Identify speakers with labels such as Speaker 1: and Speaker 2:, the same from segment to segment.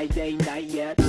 Speaker 1: Friday night yet.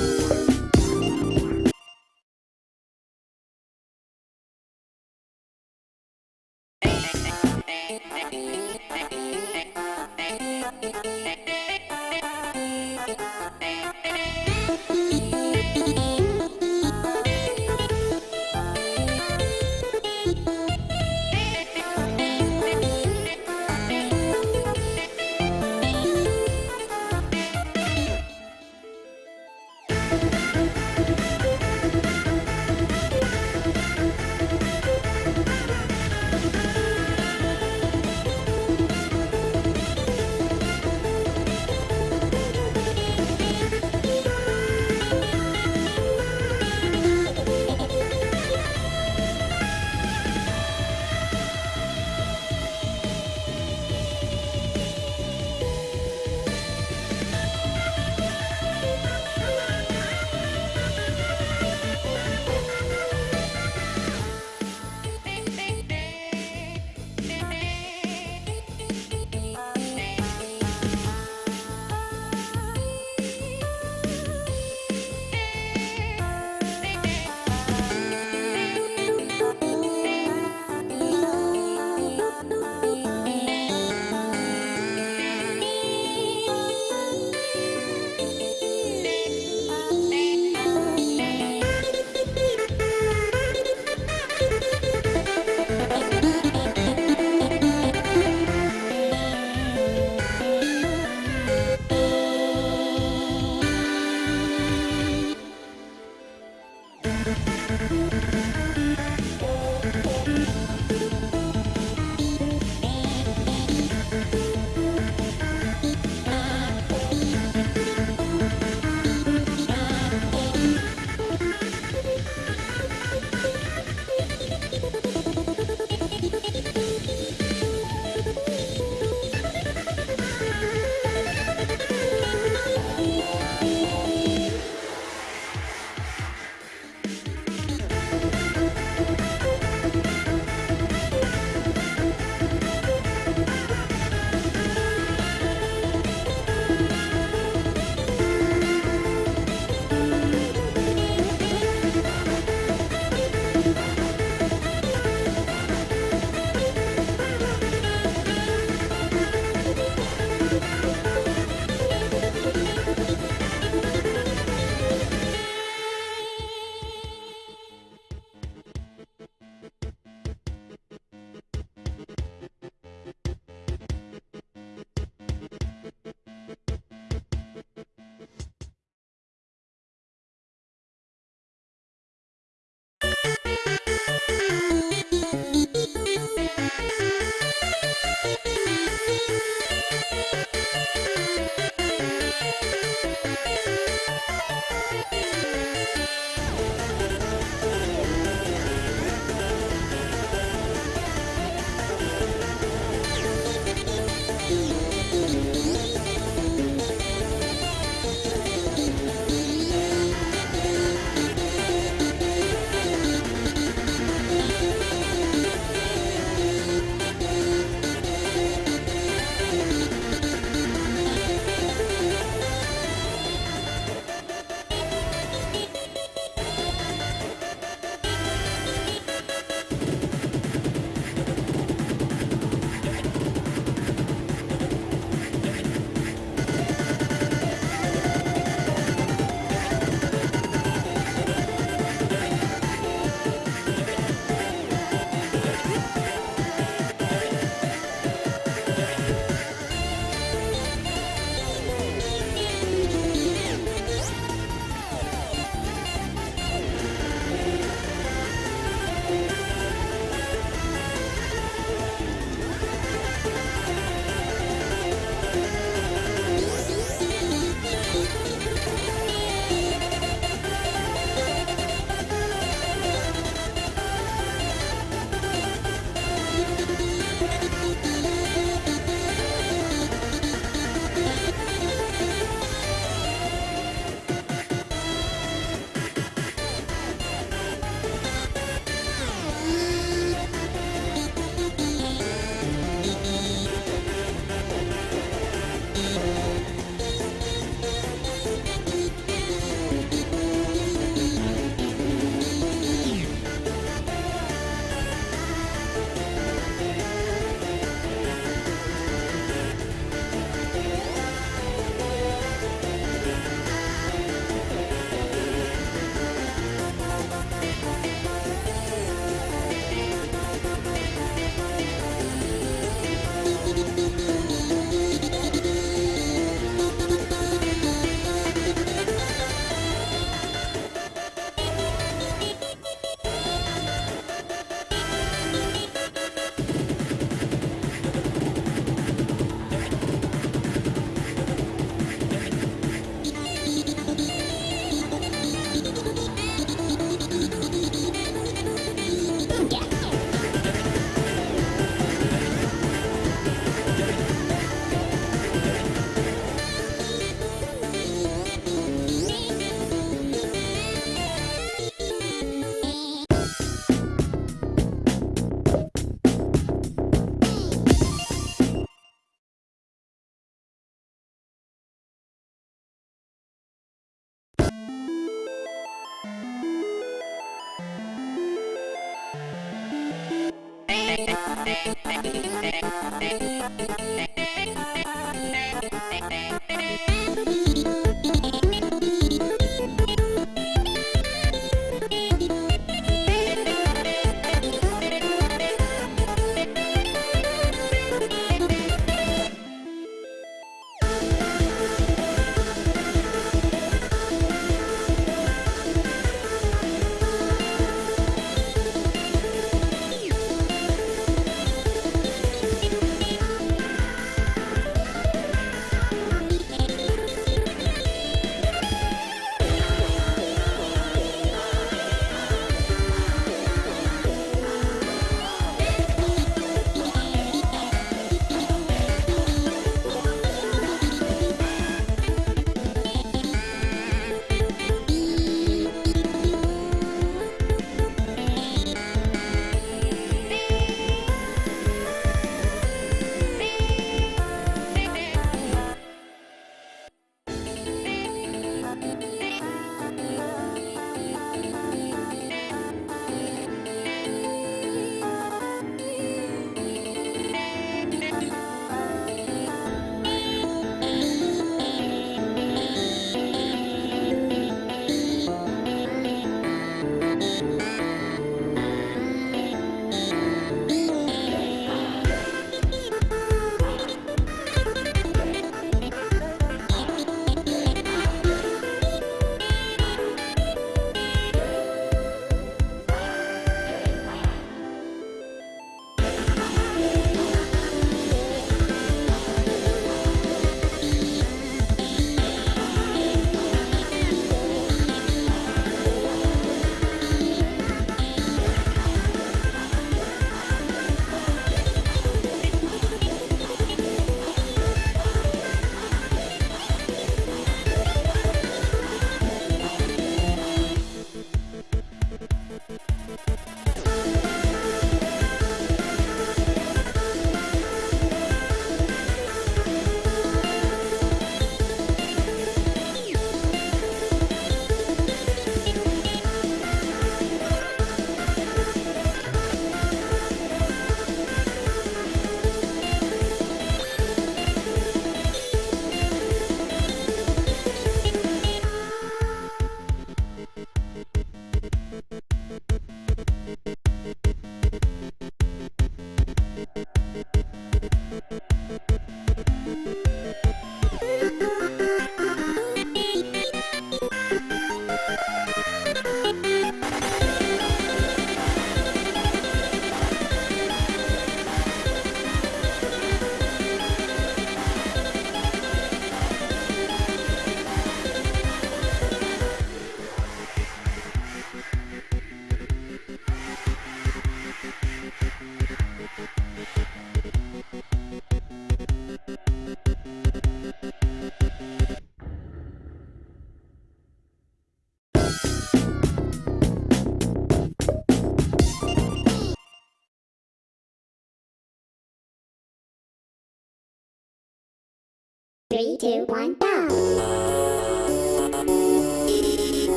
Speaker 1: Three, two, one, go!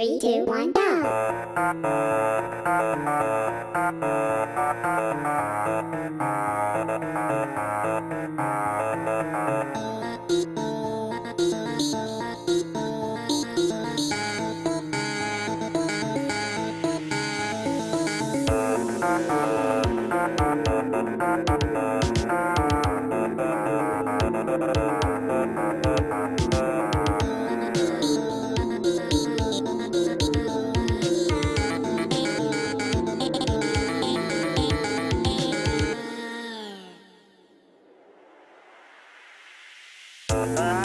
Speaker 1: Three, two, one, go!
Speaker 2: Bye.